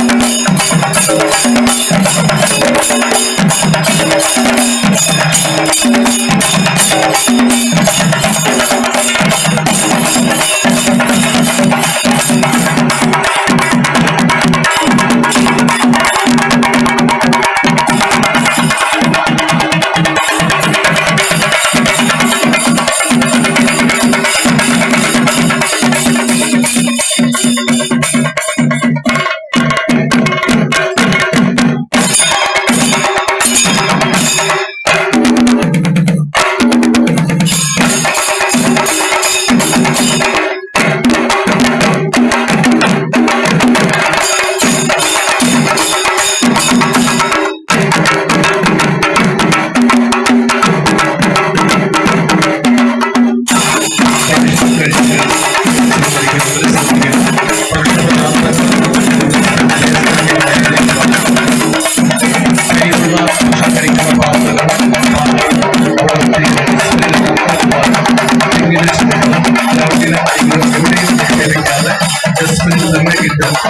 Thank you.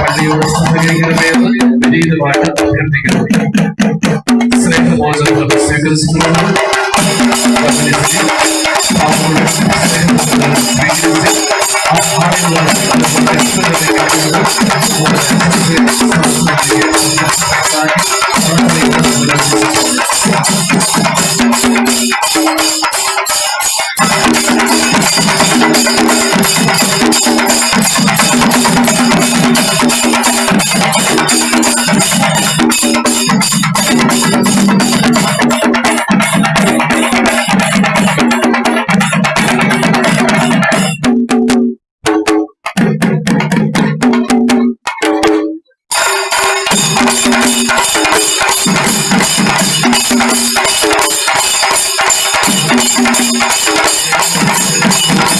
സ്വീകരിക്കണമെന്ന് വിനീതമായിട്ട് അഭ്യർത്ഥിക്കുന്നു സ്നേഹമോചനം സ്വീകരിച്ചിട്ടുണ്ട് കമ്മ്യൂണിസ്റ്റ് പാവങ്ങളുടെ സ്നേഹമോചനം സ്വീകരിച്ച് ആ ആളുകളാണ് Thank you.